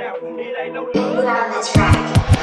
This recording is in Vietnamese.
eyebrows down. It ain't no